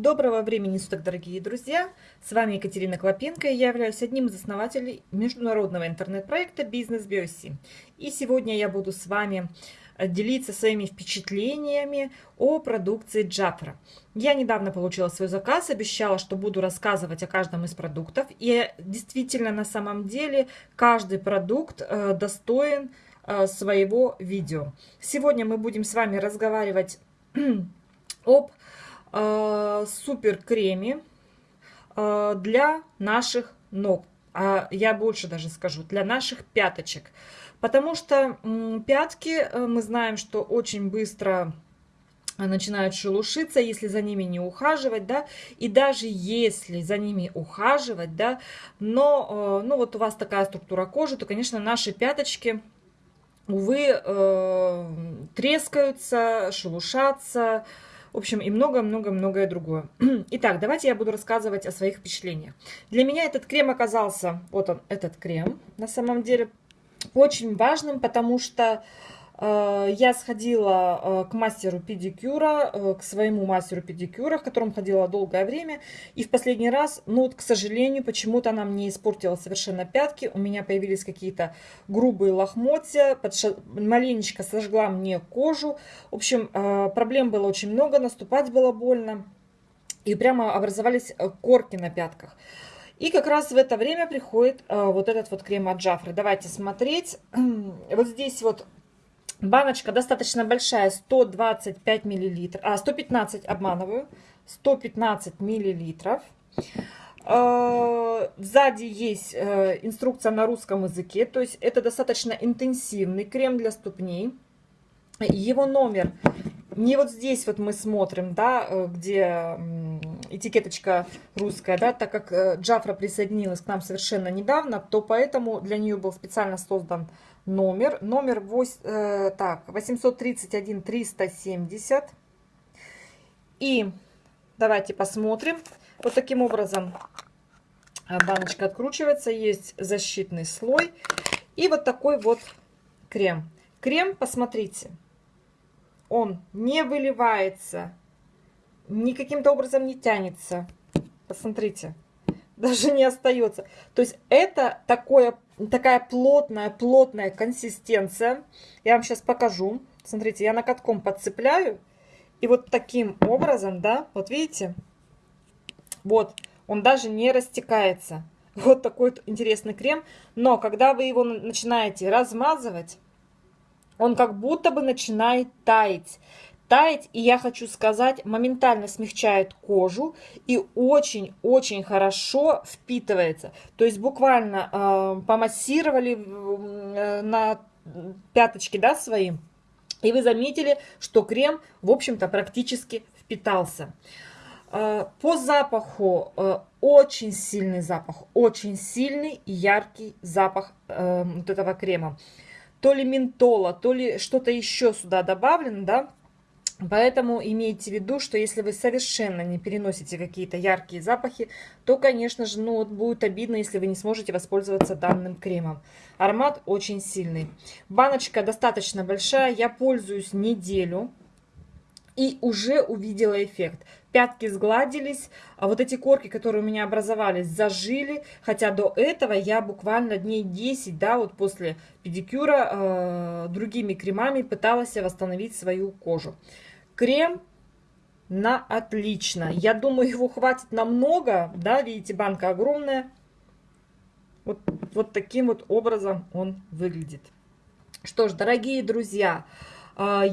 Доброго времени суток, дорогие друзья! С вами Екатерина Клопенко, и я являюсь одним из основателей международного интернет-проекта «Бизнес Биоси». И сегодня я буду с вами э, делиться своими впечатлениями о продукции Джафра. Я недавно получила свой заказ, обещала, что буду рассказывать о каждом из продуктов. И действительно, на самом деле, каждый продукт э, достоин э, своего видео. Сегодня мы будем с вами разговаривать об супер креме э, для наших ног. А я больше даже скажу, для наших пяточек. Потому что пятки, э, мы знаем, что очень быстро начинают шелушиться, если за ними не ухаживать, да, и даже если за ними ухаживать, да, но, э, ну, вот у вас такая структура кожи, то, конечно, наши пяточки, увы, э, трескаются, шелушатся, в общем, и много-много-многое другое. Итак, давайте я буду рассказывать о своих впечатлениях. Для меня этот крем оказался, вот он, этот крем, на самом деле, очень важным, потому что я сходила э, к мастеру педикюра, э, к своему мастеру педикюра, к которому ходила долгое время. И в последний раз, ну вот, к сожалению, почему-то она мне испортила совершенно пятки. У меня появились какие-то грубые лохмотья, подша... маленечко сожгла мне кожу. В общем, проблем было очень много, наступать было больно. И прямо образовались корки на пятках. И как раз в это время приходит вот этот вот крем от Джафры. Давайте смотреть. Вот здесь вот Баночка достаточно большая, 125 миллилитров, а 115, обманываю, 115 миллилитров. А, сзади есть э, инструкция на русском языке, то есть это достаточно интенсивный крем для ступней. Его номер не вот здесь вот мы смотрим, да, э, где этикеточка русская, да, так как э, Джафра присоединилась к нам совершенно недавно, то поэтому для нее был специально создан номер. Номер 8, э, так, 831 370. И давайте посмотрим. Вот таким образом баночка откручивается. Есть защитный слой. И вот такой вот крем. Крем, посмотрите, он не выливается, ни каким-то образом не тянется. Посмотрите, даже не остается. То есть это такое такая плотная, плотная консистенция. Я вам сейчас покажу. Смотрите, я накатком подцепляю. И вот таким образом, да, вот видите, вот, он даже не растекается. Вот такой интересный крем. Но когда вы его начинаете размазывать, он как будто бы начинает таять таять. И я хочу сказать, моментально смягчает кожу и очень-очень хорошо впитывается. То есть буквально э, помассировали э, на пяточки да, свои. И вы заметили, что крем, в общем-то, практически впитался. Э, по запаху э, очень сильный запах, очень сильный яркий запах вот этого крема. То ли ментола, то ли что-то еще сюда добавлено, да, Поэтому имейте в виду, что если вы совершенно не переносите какие-то яркие запахи, то, конечно же, ну, вот будет обидно, если вы не сможете воспользоваться данным кремом. Аромат очень сильный. Баночка достаточно большая, я пользуюсь неделю и уже увидела эффект. Пятки сгладились, а вот эти корки, которые у меня образовались, зажили. Хотя до этого я буквально дней 10, да, вот после педикюра э, другими кремами пыталась восстановить свою кожу. Крем на отлично. Я думаю, его хватит намного. Да, видите, банка огромная. Вот, вот таким вот образом он выглядит. Что ж, дорогие друзья, а,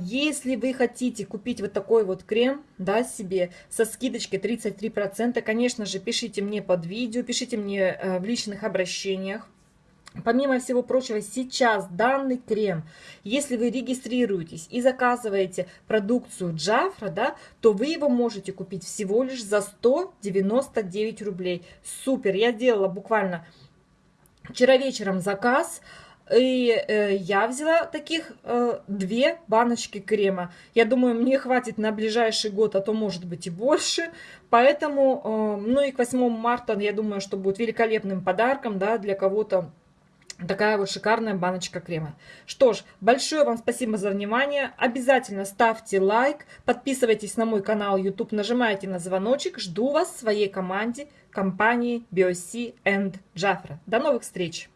если вы хотите купить вот такой вот крем, да, себе со скидочкой 33%, конечно же, пишите мне под видео, пишите мне э, в личных обращениях. Помимо всего прочего, сейчас данный крем, если вы регистрируетесь и заказываете продукцию Джафра, да, то вы его можете купить всего лишь за 199 рублей. Супер! Я делала буквально вчера вечером заказ, и э, я взяла таких э, две баночки крема. Я думаю, мне хватит на ближайший год, а то может быть и больше. Поэтому, э, ну и к 8 марта, я думаю, что будет великолепным подарком да, для кого-то. Такая вот шикарная баночка крема. Что ж, большое вам спасибо за внимание. Обязательно ставьте лайк, подписывайтесь на мой канал YouTube, нажимайте на звоночек. Жду вас в своей команде, компании BioC and Jafra. До новых встреч!